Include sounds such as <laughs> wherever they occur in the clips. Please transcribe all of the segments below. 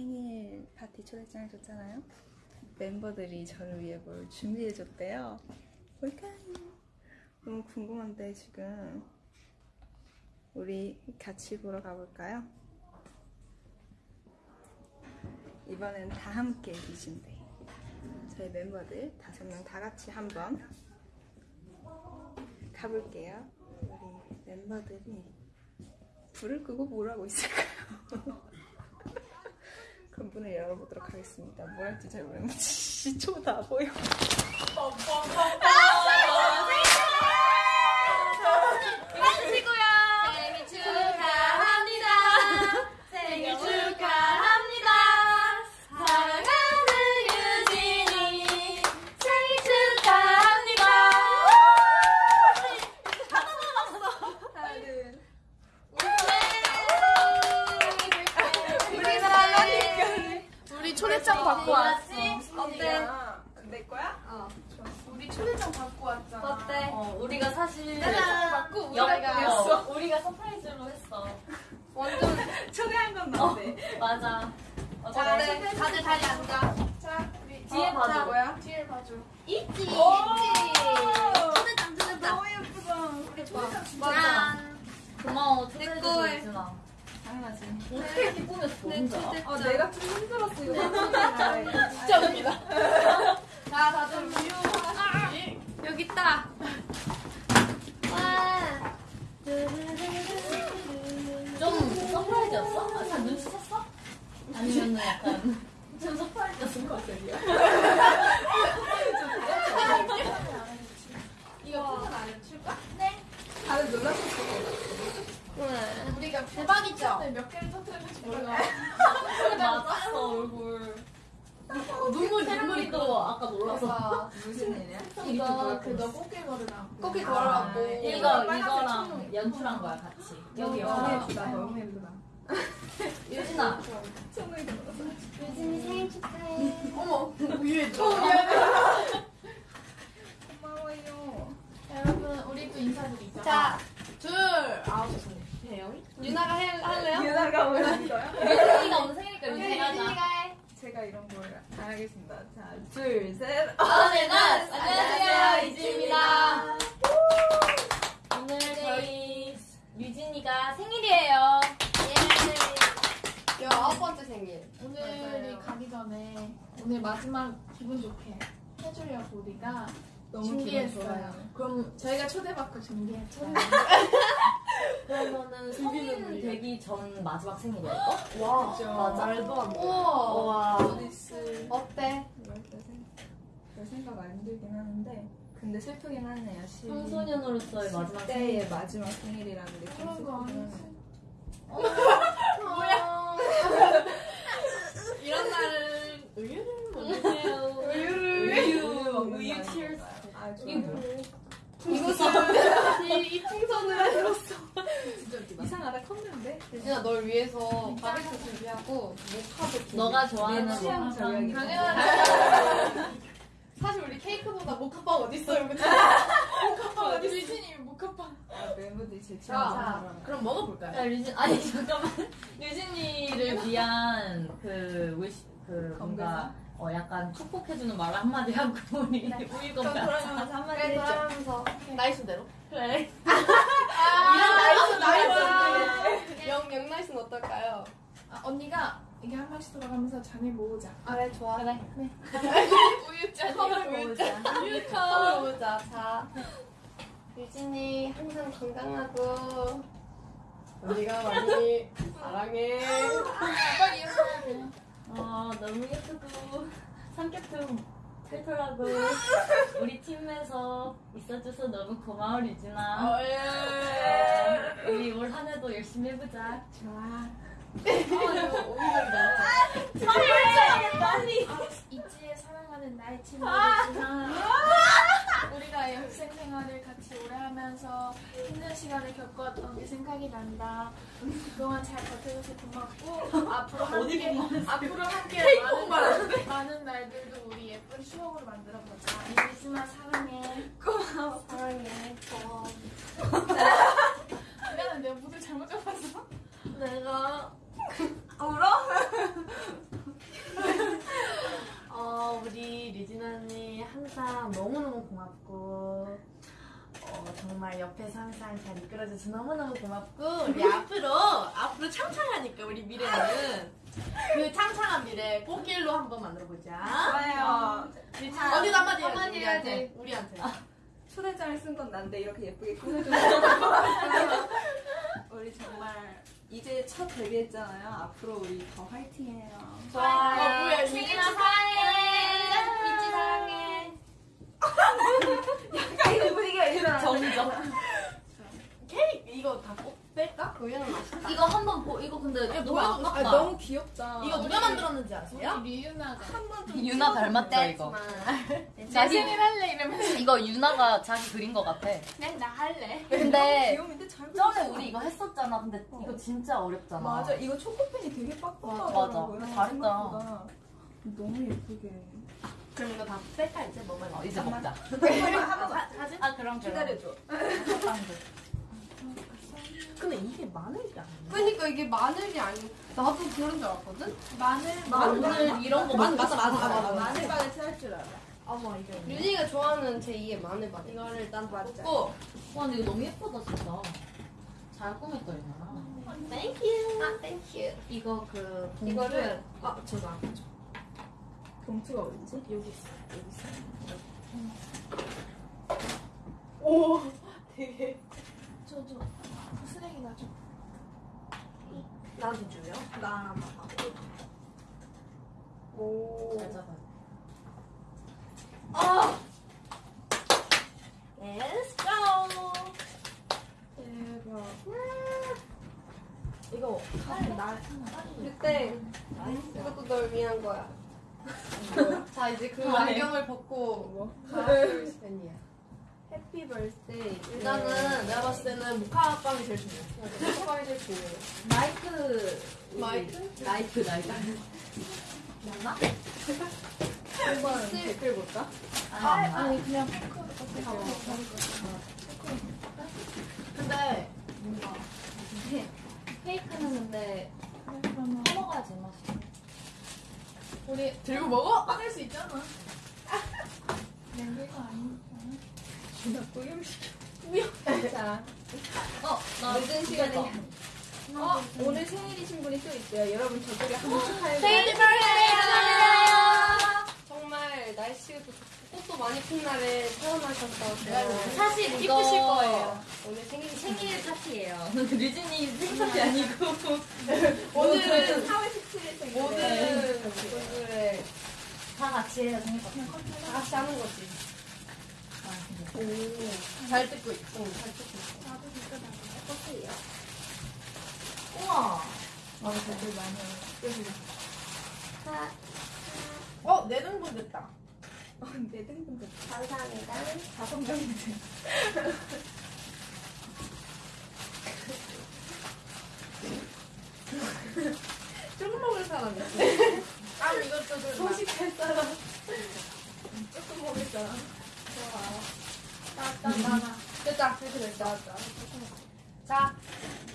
생일 파티 초대장을 줬잖아요. 멤버들이 저를 위해 뭘 준비해줬대요. 뭘까요? 너무 궁금한데 지금 우리 같이 보러 가볼까요? 이번엔 다 함께 리준데 저희 멤버들 다섯 명 다 같이 한번 가볼게요. 우리 멤버들이 불을 끄고 뭘 하고 있을까요? <laughs> 문을 열어보도록 하겠습니다. 뭘 할지 잘 모르겠는데 시초가 다 보여. 생일 축하합니다. 생일 축하합니다. 사랑하는 유진이 생일 축하합니다. 우리 초대장 받고 왔어. 어때? 내 거야? 우리 초대장 받고 왔잖아. 어때? 어, 우리가 사실 받고 여, 우리가 어, 우리가 surprise로 했어. 완전 초대한 건 나인데. 맞아. 어, 자, 잘- 다들 다들 자리 앉아. 자, 우리 뒤에 어, 봐줘. 자, 뭐야? 뒤에 봐줘. 있지. 있지. 오! 초대장 초대장. 너무 예쁘다. 우리 초대장 진짜 짠. 고마워. 내 초대해줘서. 유진아. 당연하지. 어떻게 이렇게 꾸몄어, 내? 초대장. 어, 내가 좀 힘들었어 이거. 진짜 웃기다. <laughs> 자, 다들 우유 하나씩. 여기 있다. 와. 좀 surprise였어? 아, 잘 눈치챘어? 아니면 약간 좀 surprise였을 것 같아. 이거 포는 안 해줄까? 다들 놀랐어. 우리가 대박이죠? 몇 개를 터뜨렸는지 몰라. <laughs> 맞았어, 얼굴. 눈물, 눈물이 또 아까 놀라서. 무슨 일이야? <laughs> 이거 그너 꽃게 걸으라고. 꽃게 걸어갖고. 이거, 이거랑 연출한 거야, 같이. 여기 너무 여기. 예쁘다. 너무 예쁘다. <laughs> 유진아. 손을 들어서. 유진이 생일 축하해. 어머, 우유에 줘. 고마워요. 여러분, 우리 또 인사드리자. 자, 둘, 아홉. 혜영이? 유나가 해, 할래요? 유나가 거야? 유진이가 오늘 생일이니까 유진이가 하자. 유진이가 해. 제가 이런 걸 알겠습니다. 자, 둘, 셋. 어네는 안녕하세요, 이지입니다. 오늘 저희 유진이가 생일이에요. 예. 여 아홉 번째 생일. 오늘이 가기 전에 오늘 마지막 기분 좋게 해주려고 우리가 너무 준비했어요. 그럼 저희가 초대받고 준비했죠. <laughs> 그러면은 성인 되기 전 마지막 생일이야 이거? 와, 그죠. 맞아. 말도 안 돼. 우와. 와. 어디스. 어때? 별 생각 안 들긴 하는데 근데 슬프긴 하네요. 시- 청소년으로서의 마지막 생일. 때의 마지막 생일이라는 게좀 그런 거 아니지. 뭐야? 이런 날은 우유를 먹으세요. 우유를 우유, 먹는 우유 날인 cheers. 건가요? 아, 이거. 뭐야? 이, 이 풍선을 들었어. 이상하다 컸는데 유진아 널 위해서 바베큐 준비하고 모카도 준비. 너가 좋아하는 내 취향 거 저격이 당연하지. <laughs> 사실 우리 케이크보다 모카빵 어디 있어요? 그치? 모카빵 어디 유진이 모카빵. 아, 멤버들이 제 자, 취향 그럼 먹어볼까요? 야 유진 아니 잠깐만 <laughs> 유진이를 위한 그 wish 그 뭔가 어 약간 축복해주는 말 한마디 하고 <laughs> 우리 우유 건배 그러면서 한마디 그래 해줘. 그러면서 nice대로. 그래 nice nice. 영, 영 nice는 어떨까요? 아, 언니가 이게 한 번씩 돌아가면서 잔을 모으자. 그래 좋아. 그래. <laughs> 우유잔. <laughs> 컵을 모으자. 컵을 모으자. 자, 유진이 항상 건강하고 우리가 많이 사랑해. 빨리 일어나야 돼. 어 너무 예쁘고 성격도 털털하고 우리 팀에서 있어줘서 너무 고마워 유진아 어, 예. 어, 우리 올 한해도 열심히 해보자 좋아. 어, 이거 오미자이다. 이지에 사랑하는 나의 친구 유진아. 우리가 학생 생활을 같이 오래 하면서 힘든 시간을 겪었던 게 생각이 난다. 그동안 잘 버텨줘서 고맙고 앞으로 <laughs> 함께 앞으로 함께 많은, 많은 날들도 우리 예쁜 추억으로 만들어 보자. 유진아 사랑해. 사랑해. 고마워. 미안해 내가 무드 잘못 잡았어. 내가 울어? <laughs> 어, 우리 리진 언니 항상 너무너무 고맙고 어, 정말 옆에서 항상 잘 이끌어줘서 너무너무 고맙고 우리 <laughs> 앞으로 앞으로 창창하니까 우리 미래는. 그 창창한 미래 꽃길로 한번 만들어보자. 좋아요. 언니도 한마디 해야지, 한마디 해야지. 우리한테, 아, 초대장을 쓴 건 난데 이렇게 예쁘게 꾸며주는 <laughs> 첫 데뷔했잖아요. 앞으로 우리 더 화이팅해요. 좋아요. 어, 뭐야, 생일 축하해. 미찌 사랑해. <laughs> 약간 이런 분위기가 이러잖아. 정적. <laughs> 케이크 이거 다 꼭 뺄까? 우유는 맛있다 이거 한번 보, 이거 근데 너무 뭐야? 아깝다. 아, 너무 귀엽다. 이거 누가 만들었는지 아세요? 우리 리유나가. 유나 닮았죠 이거. 내 생일 <laughs> 할래 이러면서. 이거 유나가 자기 그린 거 같아. 그냥 나 할래. 근데 귀여운데 잘 전에. 우리 이거 했었잖아. 근데 이거 진짜 어렵잖아. 맞아. 이거 초코펜이 되게 빡빡하더라고요. 맞아. 잘했다. 너무 예쁘게. 그럼 이거 다 뺄까 이제 먹어야 어, 이제 먹자. 한 번만 한 번만 아 그럼 기다려줘. 근데 이게 마늘이 아니야 그러니까 이게 마늘이 아니. 나도 그런 줄 알았거든. 마늘 오늘 이런 거 맞아, 먹고 맞아, 맞아. 맞아. 마늘 바게트 할줄 알아. 어머 이게 유진이가 좋아하는 제2의 마늘 맛. 이거를 일단. 꽂고 와 근데 이거 너무 예쁘다 진짜. 잘 꾸몄다 유나. Thank you 아, thank you. 이거 그 이거를 아 제가 안 가져 봉투가 어딨지? 여기 있어 여기 있어 오 되게 저, 저. 쓰레기 나 줘. 나한테 줘요? 나 오. 잘 잡아. 아! Let's go! 대박. 이거 칼 나. 그때 이것도 널 위한 거야. 자 이제 그 아, 네. 안경을 벗고 뭐? 가을 팬이야. 해피 벌스데이. 일단은 내가 봤을 때는 모카빵이 제일 중요해. 초코바이 제일 중요해. 마이크 마이크? 나이프 나이프. 맞나? 한번 댓글 볼까? 아니 아니. 아니, 그냥. 근데 뭔가 케이크는 근데 먹어야 제맛이. 우리 들고 먹어? 꺼낼 수 있잖아. <laughs> 나 구경시켜. 자, 어, 나 늦은 시간에. 어, 오늘 생일이신 분이 또 있어요. 여러분 저쪽에 한번 축하해 생일. 축하해요. 정말 날씨가 꽃도 많이 핀 날에 태어나셔서 사실 이쁘실 이거 거예요. 오늘 생일이 생일 파티예요. <laughs> 류진이 생일 파티 아니고 오늘은 4월 17일 생일. 오늘은 오늘에 다 같이 해요 생일 파티. 다 같이 하는 거지. 잘 듣고 있어. 응, 잘 듣고 있어. 나도 진짜 나는 꽃이에요. 우와. 맞아, 댓글 많이 와요. 어, 내 등분 됐다. 어, 내 등등등. 감사합니다. 다섯 명인데. 조금 먹을 사람 있어. 아, 이것도 좀 소식할 사람. 조금 먹을 사람. 됐다. 이렇게 됐다. 자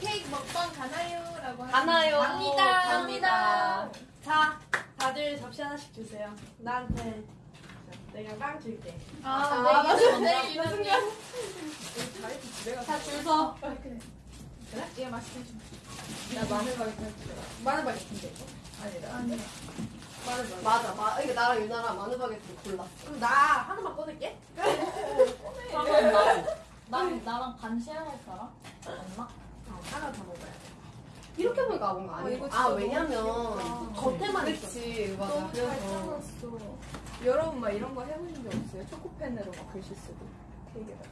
케이크 먹방 가나요?라고 가나요? 갑니다. 갑니다. 자, 다들 접시 하나씩 주세요. 나한테 내가 빵 줄게. 아, 아, 네, 맞아. 이거 네, 네, 이거 이거 순간. 자리도 집에 가서. 자, 줄 서. 그래. 그래? 얘 맛있게 좀. 나 마늘 바게트 할줄 알아. 마늘 바게트인데 이거? 아니다. 아니. 마늘바게트. 맞아. 마, 이게 나랑 유나랑 마늘바게트 골랐어. 그럼 나 하나만 꺼낼게. 그러면 나도. 나 나랑 반 쉐어할 사람? 없나? 어, 하나 더 먹어야 돼. 이렇게 보니까 뭔가 어, 아니 이거 아, 진짜 왜냐면 너무 겉에만 있어. 그치, 맞아. 너무 잘 그래서. 짜놨어. 여러분 막 이런 거 해보신 적 없어요? 초코펜으로 막 글씨 쓰고.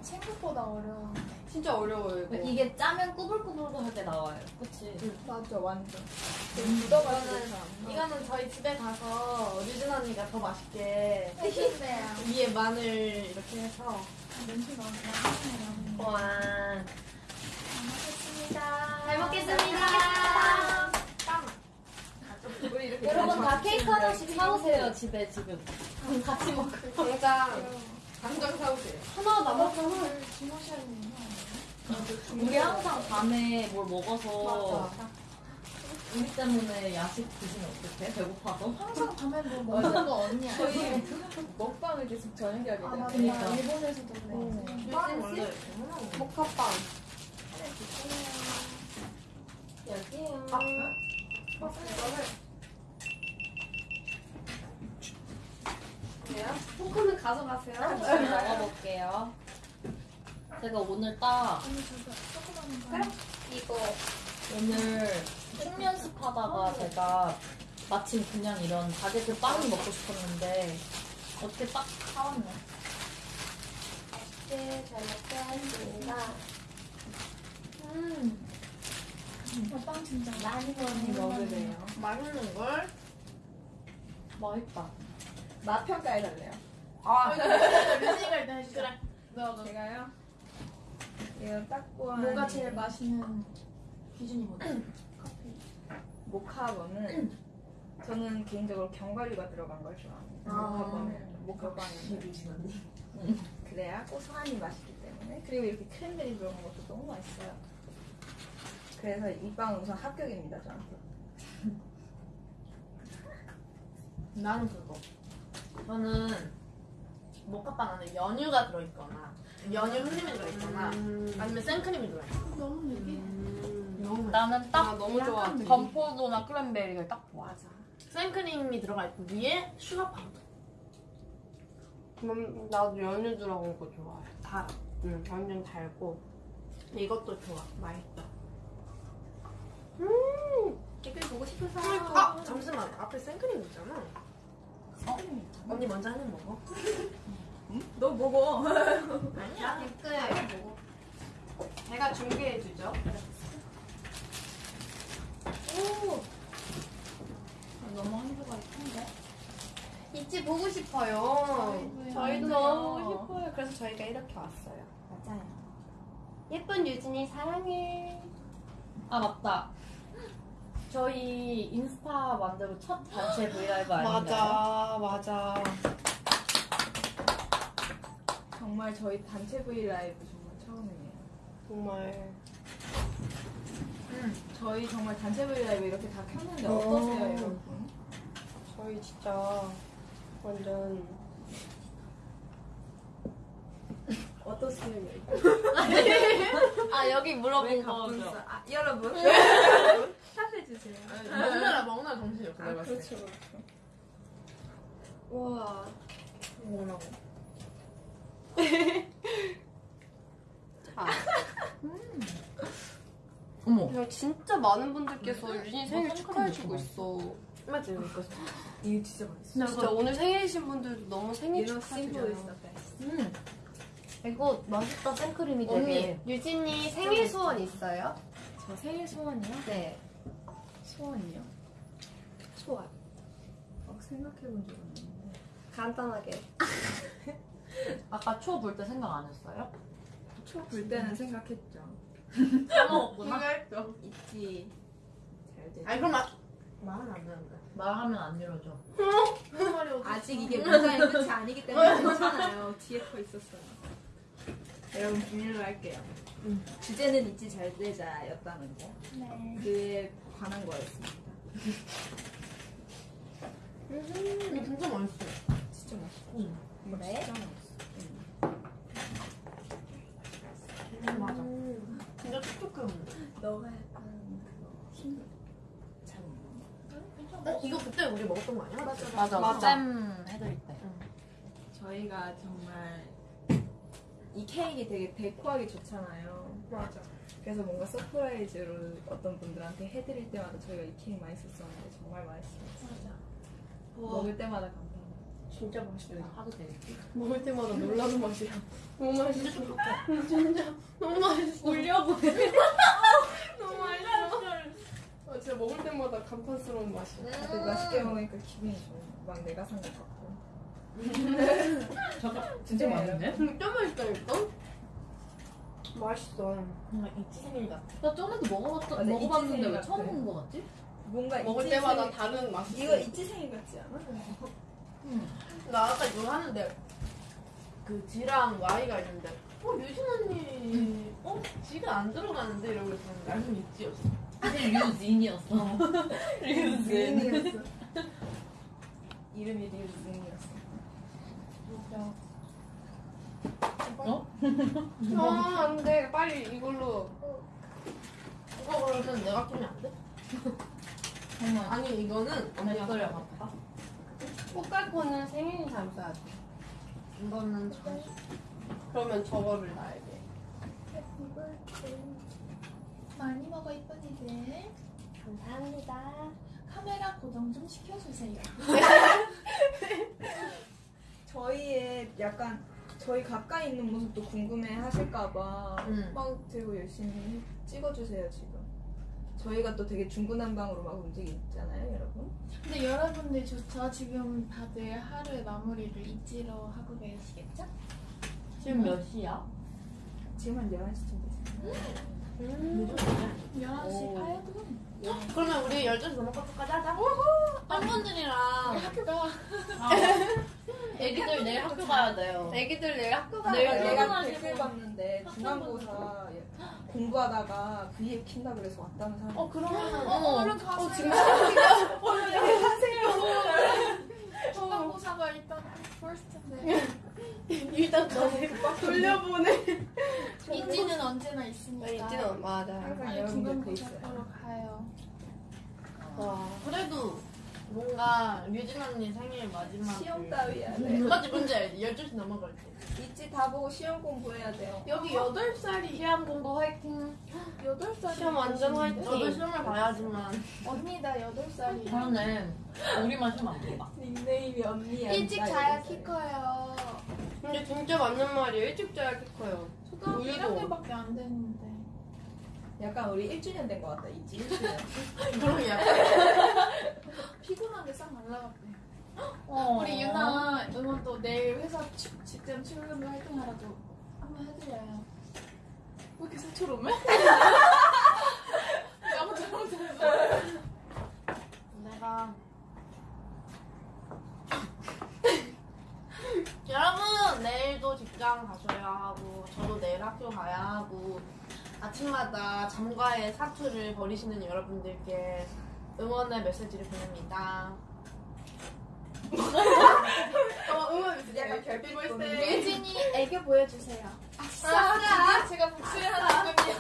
생각보다 어려워. 진짜 어려워요, 이거. 이게 짜면 꾸불꾸불 할 때 나와요. 그치? 맞아, 완전. 묻어가지고 이거는, 잘안 나와. 이거는 저희 집에 가서 유진 언니가 더 맛있게 해준대요. <laughs> 위에 마늘 이렇게 해서. 냄새가 나네. 와. 잘 먹겠습니다. 잘 먹겠습니다. 빵. 우리 이렇게 여러분 다 케이크. 하나씩 사오세요 집에 지금. 같이 먹어. 당장, 당장 사오세요. 하나 남았잖아. 주무셔야 되는? 우리 항상 밤에 뭘 먹어서. 우리 때문에 야식 드시면 어떡해? 배고파서? 항상 밤에 뭐 <laughs> 먹는 거 언니야. 저희 <laughs> 먹방을 계속 저녁에 하게 아. 그니까. 일본에서도 그래. 빵 원래 이렇게 먹는 거. 모카빵. 여기요. 포크는 가져가세요. 먹어볼게요. 제가 오늘 딱. 이거 오늘 춤 연습하다가 제가 마침 그냥 이런 바게트 빵이 먹고 싶었는데 어떻게 딱 사왔네. 네, 잘 먹겠습니다. 음, 어, 빵 진짜 많이 많이 먹으래요. 맛있는 걸. 맛있다. 맛 평가해달래요. 아, 류진이가 일단 해주자. 그래. 너, 너. 제가요? 이거 딱고 뭐가 제일 맛있는 기준이 뭐지? 모카버는 저는 개인적으로 견과류가 들어간 걸 좋아합니다. 아. 모카버는 모카빵이 그래야 고소하니 맛있기 때문에 그리고 이렇게 크랜베리 들어간 것도 너무 맛있어요. 그래서 이 빵은 우선 합격입니다 저한테. 나는 그거. 저는 안에 연유가 들어있거나 연유 흔들이 들어있거나 아니면 생크림이 들어있거나 너무 느끼해. 너무 맛있어. 나는 딱 아, 너무 좋아. 건포도나 크랜베리가 딱 좋아. 맞아. 생크림이 들어가 있고 위에 슈가 파우더. 음, 나도 연유 들어간 거 좋아해. 다, 응, 완전 달고. 이것도 좋아. 맛있다. 댓글 보고 싶은 아 잠시만 앞에 생크림 있잖아. 언니 먼저 하는 먹어. 너 먹어. 아니야. 댓글 제가 준비해주죠. 너무 한도가 큰데? 있지 보고 싶어요. 저희도요. 저희도 너무 보고 싶어요. 그래서 저희가 이렇게 왔어요. 맞아요. 예쁜 유진이 사랑해. 아 맞다. 저희 인스타 만들고 첫 단체 V LIVE 아닌가요? 맞아. 정말 저희 단체 V LIVE 정말 처음이에요. 정말. 저희 정말 단체 V LIVE 이렇게 다 켰는데 어. 어떠세요 여러분? 저희 진짜 완전 어떠세요? <laughs> 아 여기 왜 물어본 거죠. 아, 여러분 <laughs> 답해주세요. 먹느라 먹느라 정신이 없어. 아 그렇죠 때. 그렇죠. 와. 뭐라고? 자, <laughs> 어머. 그냥 진짜 많은 분들께서 유진이 생일 뭐 축하해주고 있어. 맞지 이거. 이거 진짜 맛있어. 진짜 오늘 생일이신 분들도 너무 생일 축하드려요. 음. 이거 맛있다 생크림이 언니, 되게. 유진이 생일 소원 있어요? 저 생일 소원이요? 네. 소원이요? 소원. 막 생각해본 적 없는데. 간단하게. <laughs> 아까 초 볼 때 생각 안 했어요? 초불 때는 생각했죠. <laughs> 까먹었구나. 했죠. 있지. 잘 돼. 아니 그럼 말은 안 되는데. 말하면 안 이루어져. 아직 이게 문장의 끝이 아니기 때문에 <laughs> 괜찮아요. 뒤에 더 있었어요. 여러분 비밀로 할게요. 주제는 잊지 잘 되자였다는 거. 네. 그에 관한 거였습니다. 이거 진짜 맛있어. 진짜 맛있어. 응. 그래? 진짜 맛있어. 맞아. 진짜 촉촉해. 너가 약간 그거 힘들. 잘 먹는 어 이거 그때 우리 먹었던 거 아니야? 맞아. 맞아. 맞아. 잼 해드릴 때. 저희가 정말 이 케이크 되게 데코하기 좋잖아요. 맞아. 그래서 뭔가 surprise로 어떤 분들한테 해드릴 때마다 저희가 이 케이크 많이 썼었는데 정말 맛있어요. 먹을 때마다 감사합니다. 진짜 맛있어요. 하도 되겠지. 먹을 때마다 놀라는 맛이야. 너무 맛있어. 진짜 너무 맛있어. 울려고 <laughs> 너무 맛있어. 어, 진짜 먹을 때마다 감탄스러운 맛이야. 다들 맛있게 먹으니까 기분이 좋아요. 막 내가 산 것 같고. 잠깐 진짜 맛있네? 진짜 맛있다니까? 맛있어. 뭔가 이치 생일 같아. 나 전에도 먹어봤던 맞아, 먹어봤는데 이치생일 왜 처음. 먹은 거 같지? 뭔가 먹을 있지 때마다 다른 맛이 이거 있지 생일 같지 않아? 나 아까 이거 하는데 그 G랑 Y가 있는데 어 유진 언니 어 G가 안 들어가는데 이러고 있었는데 알고 있지였어. 사실 류진이었어. 류진. <laughs> 류진이었어. 이름이 류진이었 어. 어? 아, 안 돼. 빨리 이걸로. 이거 그러면 내가 끼면 안 돼? 정말. 아니 이거는 언니가 댓글에 써야 돼. 맞다. 꽃갈콘은 생일이 잘 써야 돼. 이거는 전 그러면 저거를 놔야 돼. 많이 먹어 이쁜이들. 감사합니다. 카메라 고정 좀 시켜주세요. <laughs> 저희의 약간 저희 가까이 있는 모습도 궁금해 하실까봐 응. 막 들고 열심히 찍어주세요 지금. 저희가 또 되게 중구난방으로 막 움직이잖아요, 여러분. 근데 여러분들 좋죠? 지금 다들 하루의 마무리를 잊지로 하고 계시겠죠? 지금 몇 시야? 지금 한 11시쯤 됐어요. 음. 11시 8분. 그러면 우리 12시 넘어까지까지 하자. 팬분들이랑 학교가 애기들 내일 학교 가야 돼요. 애기들 내일 학교 가야 내일 돼. 학교 내가. 댓글 봤는데 중간고사 공부하다가 V앱 킨다 그래서 왔다는 사람. 어 그러면 어머. 얼른 가세요. 지금 <laughs> 중간고사가 일단 퍼스트인데 일단 너무 돌려보내. 있으니까. 있지는 맞아. 항상 여러분들 그 중간고사 있어요. 가요. 와. 그래도 뭔가 류진 언니 생일 마지막 시험 그- 따위야. 네. 맞지 뭔지 알지? 12시 넘어갈 때 있지 다 보고 시험 공부해야 돼요. 여기 8살이 시험 공부 화이팅 8살이 시험 완전 화이팅. 저도 시험을 봐야지만 언니 나 8살이 그러네. 우리만 시험 안 본다. 닉네임이 언니야. 일찍 나 자야 이랬어요. 키 커요. 근데 진짜 맞는 말이에요. 일찍 자야 키 커요. 초등학교 우유도. 1학년밖에 안 됐는데. 약간 우리 1주년 된 것 같다. 있지 1주년. 그런 약간 <laughs> 피곤한데 싹 날라갔대. 어. 우리 유나 응원 또 내일 회사 추, 직전 출근도 활동하라고 한번 해드려요. 왜 이렇게 사초롬해? 아무 잘못했어. 내가 <laughs> 여러분 내일도 직장 가셔야 하고 저도 내일 학교 가야 하고 아침마다 잠과의 사투를 벌이시는 여러분들께 응원의 메시지를 보냅니다. 어, 응원 약간 결핍 보는 유진이 애교 보여주세요. 아싸! 아, 제가 목소리 하나 지금이요.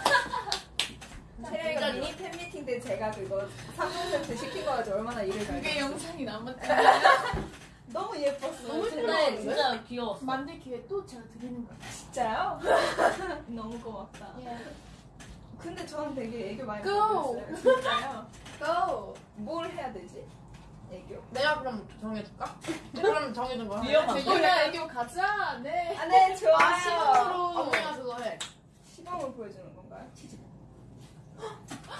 세례가 미니 팬미팅 때 제가 그거 3종 시킨 거 가지고 얼마나 일을 그게 잘했어요. 영상이 남았대. 너무 예뻤어요. 너무 근데 진짜 귀여웠어. 만들 기회 또 제가 드리는 거예요. 진짜요? <laughs> 너무 고맙다. 예. 근데 저는 되게 애교 많이 Go! 부렸어요. 고! 뭘 해야 되지? 애교? 내가 그럼 정해줄까? 그럼 정해준 거 위험하다. 저 유나 애교 가자. 네. 아, 네, 좋아요. 아 시간으로 언니가 그거 해. 시범을 보여주는 건가요?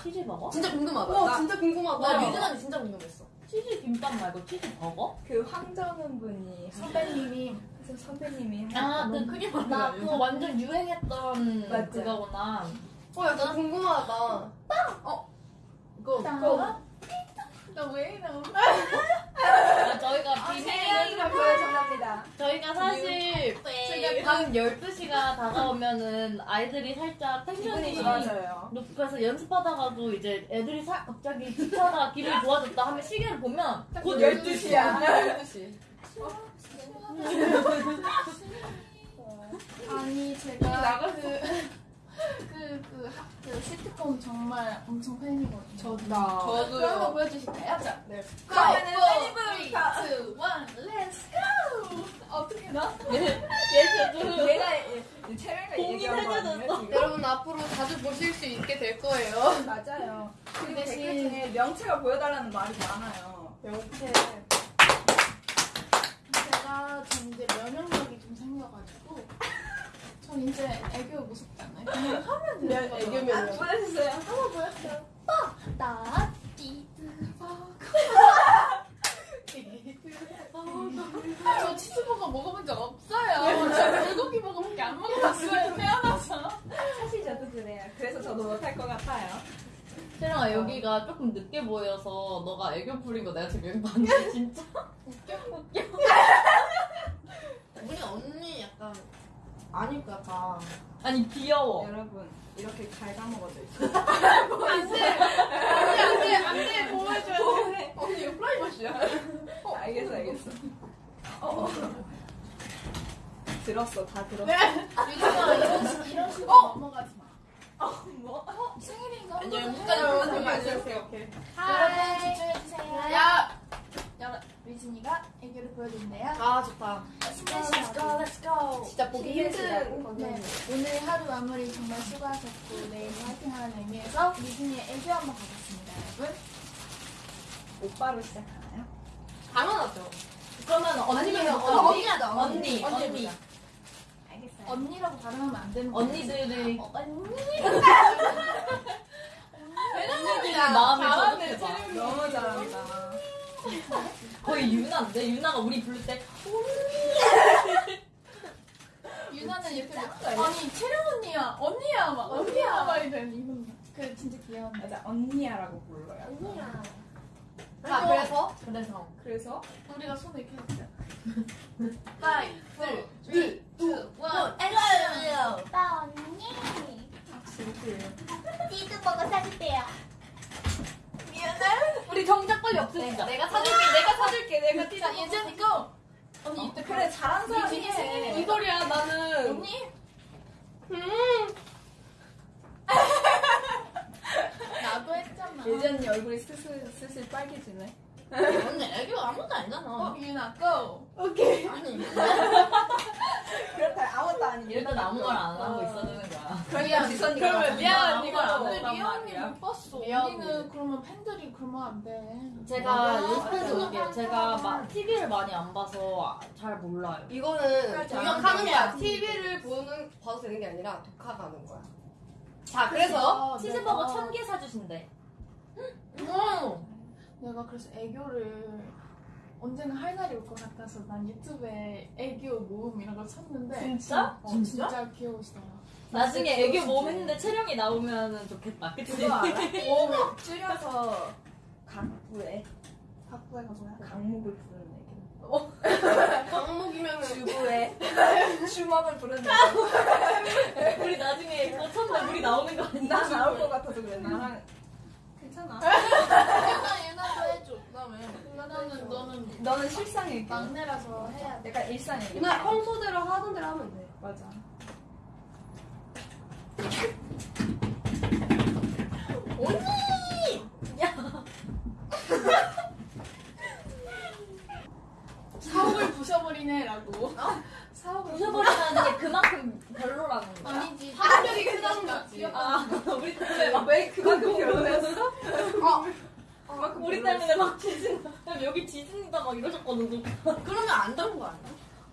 치즈 버거? 진짜 궁금하다. 와, 나, 진짜 궁금하다. 나 언니 진짜 궁금했어. 치즈 김밥 말고 치즈 버거? 그 황정은 분이 선배님이 선배님이 아, 너무- 그 크림 나 그거 완전 유행했던 맞죠. 그거구나. 어, 약간 궁금하다. 그거 나. 나왜 이래? 아, 저희가 세연이가 비밀 보여준답니다. 저희가 사실 제가 밤 12시가 다가오면은 아이들이 살짝 텐션이 좋아져요. 높아서 연습하다가도 이제 애들이 사, 갑자기 기차가 기분이 좋아졌다 하면 시계를 보면 곧 12시야. 12시. <laughs> 아니 제가 그, 그, 그, 하- 그 시트콤 정말 엄청 팬이거든요. 저다. 그거 한번 보여주실까요? 자, 네. 그러면은 3, 2, 1, let's go! 어떻게 나? 얘가 이 채령이가 공이 얘기한 거 아니에요 해줘졌어. 지금? 여러분 앞으로 자주 보실 수 있게 될 거예요. 맞아요. 그리고 대신- 댓글 중에 명체가 보여달라는 말이 많아요. 명태. 제가 전 이제 면역력이 좀 생겨가지고 전 이제 애교 무섭지 않아요? 그냥 하면 되는 거죠. 애교면. 아, 보여주세요. 한번 보였어요. 나 띠드버거 저 치즈버거 먹어본 적 없어요. 저 불고기 버거밖에 안 먹어봤어요. 태어나서. 사실 저도 그래요. 그래서 저도 못할 것 같아요. 채령아 여기가 조금 늦게 보여서 너가 애교 부린 거 내가 지금 여기 봤는데 진짜 우리 언니 아니까 다. 아니 귀여워. 여러분 이렇게 갉아먹어져 있어. 안돼 안돼 안돼 보호해줘야 돼. 언니 이거 프라이버시야. 어, 알겠어 알겠어. 어, 어. 들었어 다 들었어. 유진아 이런 식 이런 식으로 넘어가지 마. 뭐? 어, 생일인가? 아니요, 어떡해. 끝까지 여러분 보는 거 해주세요. 오케이. 여러분 집중해주세요. 야. 여러 유진이가 애교를 보여준대요. 아 좋다. Let's go, let's go, let's go. 진짜 보기 힘든. 네, 오늘 하루 마무리 정말 수고하셨고 내일 화이팅하는 의미에서 유진이의 애교 한번 가겠습니다, 여러분. 오빠로 시작하나요? 당연하죠. 그러면 아니면 언니 언니 언니. 언니 알겠어요. 언니라고 발음하면 안 되는 거 언니들이 어, 언니. <laughs> 언니들이 마음을 잘하네, 저격해봐. 너무 잘한다. 거의 유나인데? 유나가 우리 부를 때 <laughs> 유나는 이렇게 막, 아니 채령 언니야. 언니야 막 언니야 막 이런 이분. 그 진짜 귀여운 맞아 언니야라고 불러요. 언니야. 자 그래서? 그래서? 그래서. 우리가 손을 이렇게 했어요. five, four, three, two, one, action. 나 언니 띠드버거 사줄게요 우리 정작 빨리 없애자. 내가 사줄게, 내가 사줄게, 내가 자 예전 이 거 언니 이때 그래 잘한 사람이. 이 소리야 나는. 언니 음. <laughs> 나도 했잖아 언니 얼굴이 슬슬 슬슬 빨개지네. 언니 애교 아무것도 아니잖아. 어 유나 고 오케이. 아니. <laughs> 그렇다 아무것도 아니고. 일단 아무 말 안 하고 있어주는 거야. 그러면 지선이가 그러면 아무 언니가 말안 근데 리아 언니. 못 봤어 리아 언니는 언니. 그러면 팬들이 그러면 안 돼 제가 맞아. 연습해서 올게요. 제가 막 TV를 많이 안 봐서 잘 몰라요. 이거는 공격하는 안 거야. 돼. TV를 보는 봐도 되는 게 아니라 독학하는 거야. 자 그래서 치즈버거 천 개 사주신대. 음. 내가 그래서 애교를 언젠가 할 날이 올 것 같아서 난 유튜브에 애교 모음 이런 걸 쳤는데 진짜? 어, 진짜? 진짜 귀여우시더라 나중에 애교 몸 했는데 체령이 나오면 좋겠다. 그치? 그거 알아? <laughs> 몸 줄여서 각부에 각부해가 뭐야? 강목을 부르는 애기. 강목이면은 <laughs> 주부에 <laughs> 주먹을 부르는 애기. 우리 나중에 그거 쳤는데 우리 나오는 거 아니야? 나 나올 것 같아서 그래. 나랑 괜찮아. 유나 유나도 해줘 그다음에 유나는 너는 너는 실상 얘기. 막내라서 해야 돼 약간 일상 얘기. 그냥 평소대로 하던 대로 하면 돼. 맞아. 사옥을 부셔버리네라고 사옥을 부셔버리라는 게 그만큼 별로라는 거야. 아니지 파급력이 크다는 거지. 아, 우리 때문에 막, 왜 그만큼 별로였어? 우리 때문에 막 지진, 여기 지진이다 막 이러셨거든. 그러면 안 되는 거 아니야?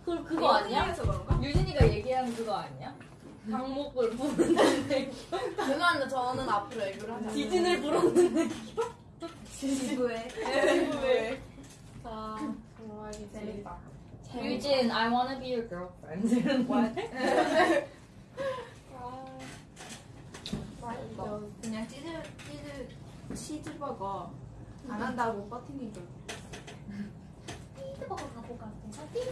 그, 그거 아니야? 유진이가 얘기한 그거 아니야? 강목을 부르는 <laughs> 누나는 저는 앞으로 애교를 하자. 지진을 부르는 지부에. 왜? 자 좋아이지 재밌다. 유진, I wanna be your girlfriend. 이런 거. 너 그냥 치즈 치즈 치즈버거 안 한다고 버티는 거. 띠드버거 갖고 갈게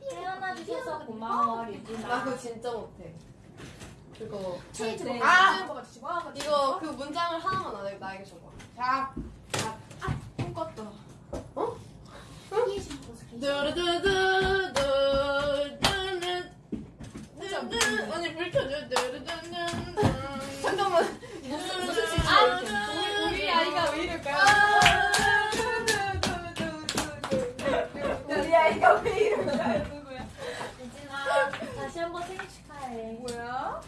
태어나 주셔서 고마워, 나 유진아. 그거 진짜 못해. 그거 치즈버거 아! 치즈버거 이거 그 문장을 하나만 나, 나에게 줘봐. 자, 언니 불 켜줘. 두두두두두. 잠깐만. 아, 우리 우리 아이가 왜 이럴까요? 우리 아이가 왜 이럴까요? 류진아, 다시 한번 생일 축하해. 뭐야?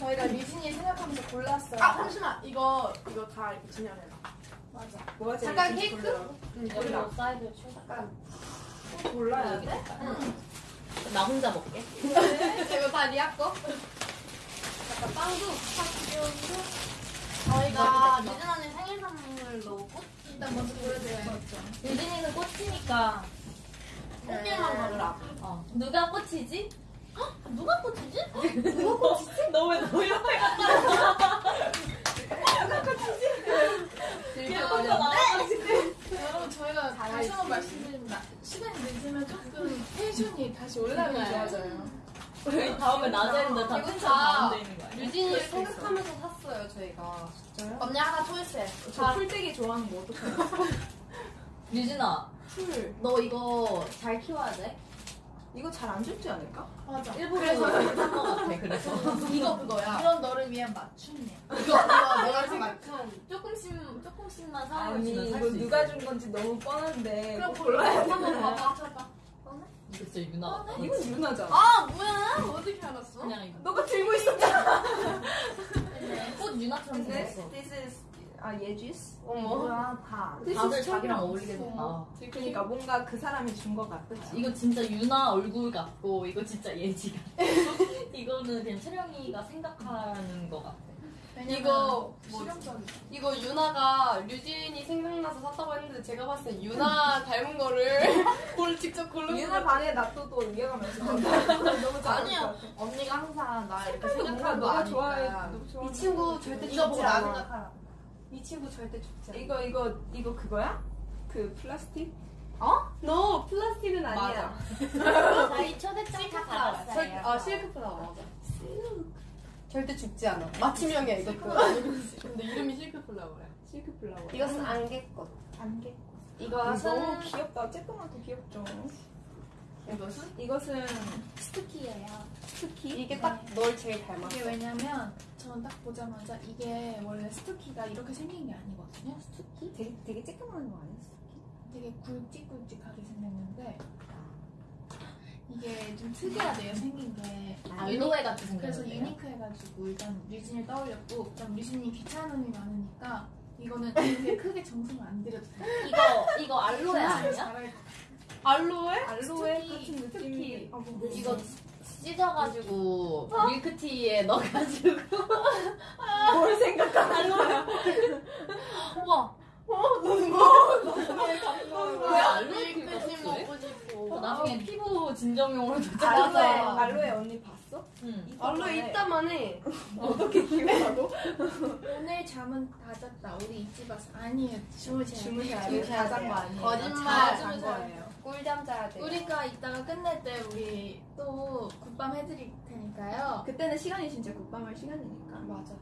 저희가 류진이 생각하면서 골랐어요 아 잠시만. 이거 이거 다 이렇게 진열해라. 맞아 제일 잠깐 케이크? 골라? 응, 여기. 사이드 출석. 골라야 돼? 될까? 나 혼자 먹게. 이거 다 리아 거? 약간 빵도 저희가 유진 언니 생일 선물로 꽃 일단 먼저 보여드려요 유진이는 꽃이니까. 꽃길만 걸으라. 어. 누가 꽃이지? 헉, 누가 꽃이지? 누가 꽃이지? 너 왜너 옆에 갔다 여러분 저희가 다시 한번 말씀드립니다 시간이 늦으면 조금 tension이 다시 올라가면 좋아져요 우리 다음에 낮에는 다 이거 텐션 다 가운데 있는 거 아니야? 류진이를 생각하면서 샀어요 저희가. 진짜요? 언니 하나 초이스해. 저 풀떼기 좋아하는 거 어떡해요? 류진아, 풀 너 이거 잘 키워야 돼. 이거 잘 안 죽지 않을까? 맞아. 일부러 산거 같아. 그래서 이거 그거야. 이건 너를 위한 맞춤이야. 이거 이거 내가 생각한. 조금씩 조금씩만 이거 살수 누가 있어. 준 건지 너무 뻔한데 그럼 꼭 골라야 돼. 한번 봐봐. 이거 진짜 유나. 이건 유나잖아 아 뭐야? 어떻게 알았어? 그냥 이거. 너가 들고 있었잖아 꽃 유나처럼 근데 생겼어. this is 아 예지스? 어머. 뭐야 다 다들 자기랑 어울리게 됐다. 그러니까 뭔가 그 사람이 준 것 같아 이거 진짜 유나 얼굴 같고 이거 진짜 예지 같고 <laughs> 이거는 그냥 채령이가 생각하는 거 같아. 이거 뭐. 이거 유나가 류진이 생각나서 샀다고 했는데 제가 봤을 때 유나 <laughs> 닮은 거를 <laughs> 골 직접 고른 유나 거 반에 놔둬도 이해가면서 너무 잘할 아니야. 것. 언니가 항상 나 이렇게 생각하는 거 너가 좋아해 이 친구 거. 절대 이거 보고 나. 생각하라. 이 친구 절대 죽지 않아. 이거 이거 이거 그거야? 그 플라스틱? 너 플라스틱은 아니야. 저희 <laughs> 초대장 다 절- 아 실크 플라워 맞아. 절대 죽지 않아. 맞춤형이야 이것도. <laughs> 근데 이름이 silk flower야. silk flower 이것은 안개 꽃. 안개 이것은 너무 귀엽다 쬐끄맣고 귀엽죠 이것은 이것은 스투키예요. 스투키 이게 딱 널 제일 닮았어. 이게 왜냐면 저는 딱 보자마자 이게 원래 스투키가 이렇게 생긴 게 아니거든요. 스투키? 되게 되게 쬐끄만 거 아니야 스투키? 되게 굵직굵직하게 생겼는데 이게 좀 특이하대요 생긴 게 알로에 같이 그래서. 유니크해가지고 일단 류진을 떠올렸고 일단 류진이 귀찮음이 많으니까 이거는 이렇게 크게 정성을 안 들여도 돼요 이거 이거 알로에 아니야? 알로에? 알로에 같은 느낌이 아, 뭐. 이거 찢어가지고 밀크티에 넣어가지고 뭘 생각하는 거야 <laughs> 우와 왜 알로에 밀크티 긁었어? 먹고 싶어. 어, 나중에 피부 진정용으로 알로에 맞아. 알로에 언니 봤어? 응. 알로에 있다만 해. 어떻게 기억하고? 오늘 잠은 다 잤다 우리 잊지 마세요 아니에요 주무세요 주무셔야 돼요. 돼요 다잔 거 아니에요 거짓말. 잘잔 거예요 꿀잠 자야 돼. 우리가 이따가 끝낼 때 우리 또 굿밤 해드릴 테니까요 그때는 시간이 진짜 국방할 시간이니까 맞아.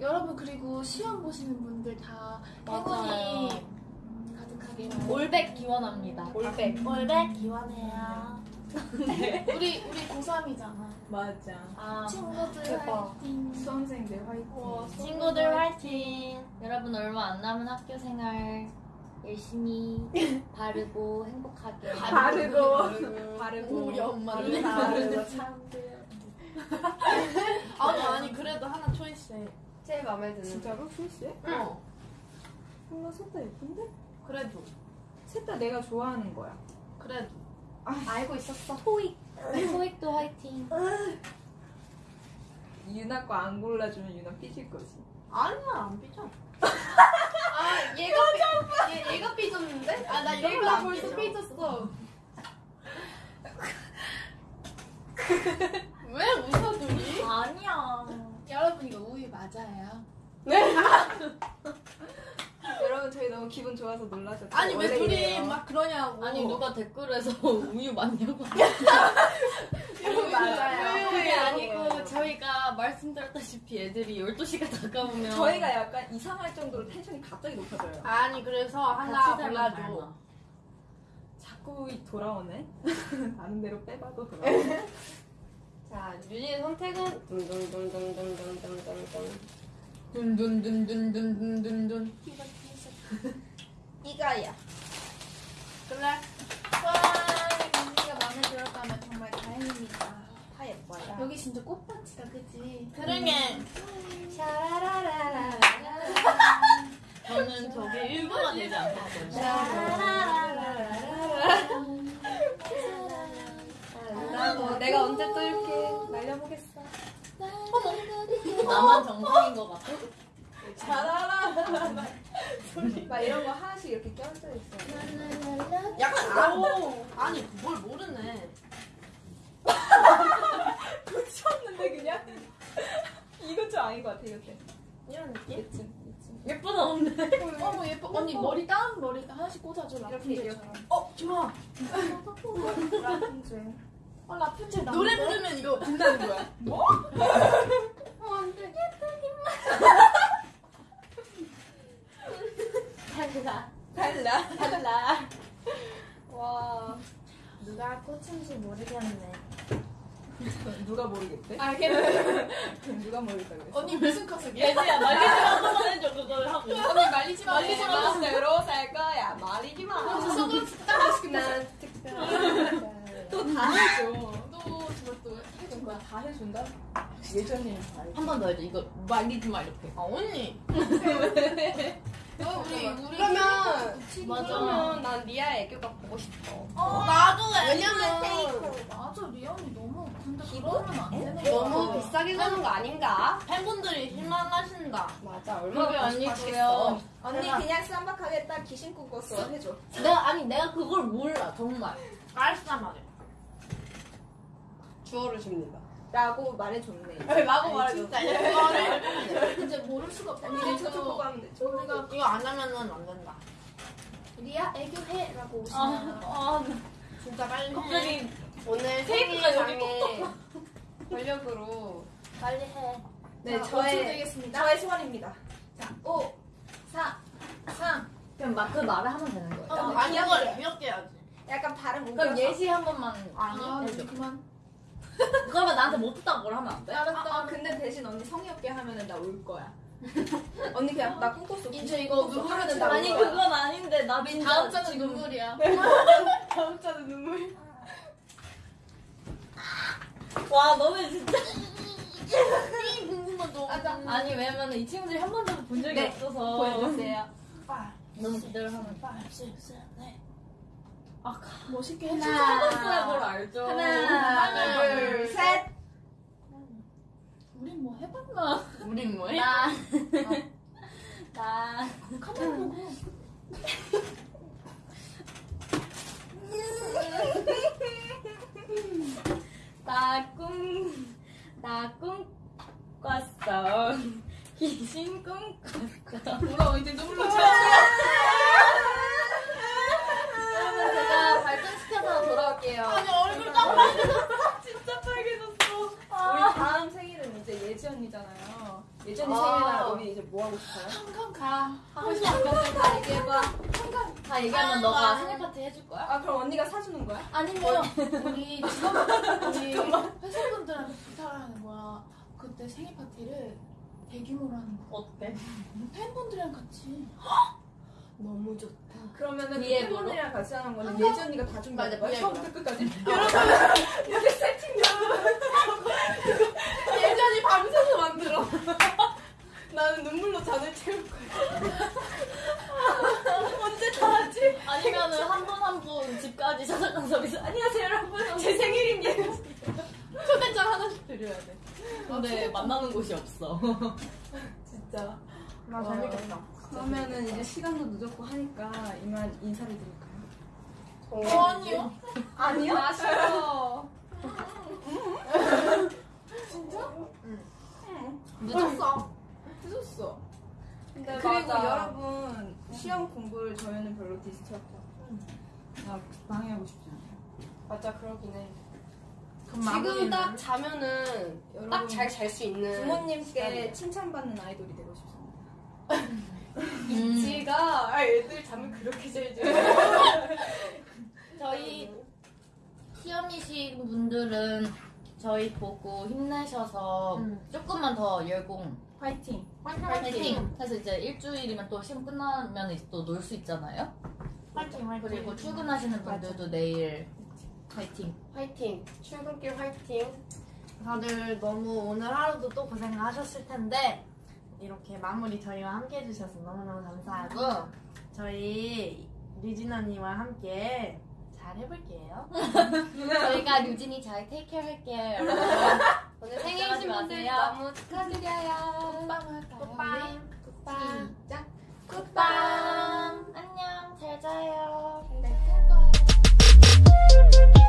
여러분 그리고 시험 보시는 분들 다 맞아요. 행운이 가득하게 올백 기원합니다. 올백. 올백 기원해요. <laughs> 우리 우리 고3이잖아. 맞아. 아, 친구들 대박. 화이팅. 수험생들 화이팅. 친구들 화이팅! 여러분 얼마 안 남은 학교 생활 열심히 <laughs> 바르고 행복하게. 바르고. 바르고. 우리 엄마를 바르고. <laughs> 참. 아니 아니 그래도 하나 초이스해 제일 마음에 드는. 진짜로 출시해? 어. 뭔가 셋다 예쁜데? 그래도. 셋 다 내가 좋아하는 거야 그래도. 알고 있었어 토익 토익도 화이팅 유나 거 안 골라주면 유나 삐질 거지 아니야 안 삐져. <laughs> 아 얘가 삐, 얘, 얘가 삐졌는데? 아 나 얘가 벌써 삐졌어. <laughs> 여러분 이거 우유 맞아요 <laughs> 여러분 저희 너무 기분 좋아서 놀라셨죠? 아니 왜 원래 둘이. 막 그러냐고. 아니 누가 댓글에서 <laughs> 우유 맞냐고 <laughs> 우유 맞아요. 그게? 아니고 저희가 말씀드렸다시피 애들이 12시가 다가오면 저희가 약간 이상할 정도로 텐션이 갑자기 높아져요 아니 그래서 하나 같이 살면 골라줘. 닮아 자꾸 돌아오네 다른 데로 빼봐도 돌아오네 자 유진의 선택은 둥둥둥둥둥둥둥둥. 둔둔둔둔둔둔둔둔 이가야. 그래. 와 언니가 마음에 들었다면 정말 다행입니다 다 예뻐요. 여기 진짜 꽃밭이다 그치? 그러게. 샤라라라라 저는 저게 1분만 되지 않겠거든요 나도 내가 언제 또 나만 정상인 것 같아 <laughs> 막 이런 거 하나씩 이렇게 껴져 있어요 약간 아, 아니 뭘 모르네. <laughs> 붙였는데 그냥? 이거 좀 아닌 것 같아 이거 좀 이런 느낌? 이쯤 이쯤 예쁘다 근데 어머 예뻐 언니 머리 다운 머리 하나씩 꽂아줘 라푼젤처럼 어 좋아. 라푼젤 <laughs> 어, 라푼젤? 노래 부르면 이거 된다는 거야. 어, 안 돼. 달라. 달라. 달라. 와. 누가 꽃인지 모르겠네. 누가 모르겠대? 아, 걔는 누가 모르겠다 그랬어? 언니 무슨 커스기야? 예지야 말리지 마서만 해줘 그걸 하고. 언니 말리지 마. 말리지 마. 대로 살 거야. 말리지 마. 선글라스 딱 맛있게 난또다 해줘. 또 정말 또 해준 거야. 다 해준다? 예전에. 한 번 더 해줘. 이거 말리지 마 이렇게. 아 언니. 어, 우리 우리 그러면 맞아. 그러면 난 리아 애교가 보고 싶어. 나도 왜냐면 맞아, 리아 언니 너무. 근데 그러면 안 되는 거야. 너무 비싸게 사는 거 아닌가? 팬분들이 실망하신다. 맞아. 그게 얼마나 아니고요. 언니 내가- 그냥 쌈박하게 딱 귀신 꾸꿨어 해줘. 내가 아니 내가 그걸 몰라 정말. 말이야. 주어를 줍니다. 라고 말해줬네. 라고 말해줘. 진짜 이거를 이제 모를 수가 없다. 언니 저쪽 보고 하면 돼. 우리가 이거 안 하면은 안 된다. 리아 애교해라고 아, 오시면 아 진짜 빨리. 해. 갑자기 오늘 테이프가 생일장에 권력으로 빨리 해. 네, 자, 저의 되겠습니다. 저의 소원입니다. 자, 5, 4, 3. 그냥 막그 말을 하면 되는 거예요. 어, 아니. 이걸 귀엽게 해야지. 약간 발음 그럼. 예시 한 번만 아. 그만. <laughs> 그러면 나한테 못했다고 뭘 하면 안 돼? 아, 아, 근데 대신 언니 성의 없게 하면은 나 울 거야. <laughs> 언니 그냥 나 꿈꿨어. 이제 이거 하면은 나 아니. 그건 아닌데 나 진짜 다음 자는 지금 눈물이야. <laughs> 다음 자는 눈물. 와 너네 진짜 아까 아니 왜냐면 이 친구들이 한 번도 본 적이 네, 없어서 보여주세요. 너무 기대를 하면 아 멋있게. 서비스할 걸 알죠 하나, 둘, 셋. 우린 뭐 해봤나? 우린 뭐 해? 나. 나 카메라 보고. 나 꿈 나 꿈 꿨어 귀신 꿈 꿨어 울어 이제 눈물로 제가 <laughs> 발전시켜서 돌아올게요. 아니 얼굴 깜빡. <laughs> 진짜 빨개졌어 우리 다음 생일은 이제 예지 언니잖아요. 예지 언니 아. 생일날 우리 이제 뭐 하고 싶어요? 한강 가. 하고 싶은 것들 다 얘기해봐. 다 얘기하면 너가 생일 파티 해줄 거야? 아 그럼 언니가 사주는 거야? 아니면 우리 직원 우리 <laughs> 회사분들한테 부탁을 하는 거야. 그때 생일 파티를 대규모로 하는 거. 어때? 팬분들이랑 같이. <laughs> 너무 좋다. 그러면은 그? 팬분들이랑 같이 하는 거는 예지 언니가 다 맞아, 거야? 처음부터 끝까지. <laughs> 예전이 밤새서 만들어. <laughs> 나는 눈물로 잔을 채울 거야. <laughs> 언제 다 하지? 아니면은 한 분 한 분 집까지 찾아간 서비스 안녕하세요 여러분 제 생일인데. 초대장 하나씩 드려야 돼. 근데 만나는 곳이 없어 진짜. 아 와. 그러면은 이제 시간도 늦었고 하니까 이만 인사를 드릴까요? 어, 아니요. 아니요? 아쉬워. 늦었어. 늦었어. 근데 그리고 맞아. 여러분 시험 공부를 저희는 별로 distract 나 방해하고 싶지 않아요. 맞아 그러긴 해. 지금? 딱 자면은 딱 잘 잘 수 있는 부모님께 시간이야. 칭찬받는 아이돌이 되고 싶습니다. <laughs> 음. 지가 아, 애들 잠을 그렇게 잘 자. <laughs> 저희 시험이신 분들은 저희 보고 힘내셔서 음. 조금만 더 열공 화이팅! 파이팅! 해서 이제 일주일이면 또 시험 끝나면 이제 또 놀 수 있잖아요. 화이팅 화이팅. 그리고 출근하시는 분들도 내일 파이팅. 화이팅. 출근길 화이팅. 다들 너무 오늘 하루도 또 고생하셨을 텐데 이렇게 마무리 저희와 함께 해주셔서 너무너무 감사하고 저희 류진 언니와 함께 잘 해볼게요. <laughs> 저희가 류진이 잘 테이크 할게요 여러분. 오늘 생일이신 분들 너무 축하드려요. 굿빵 할까요? 굿빵. 굿빵. 시작. 굿빵. 안녕. 잘 자요. 잘잘 거예요.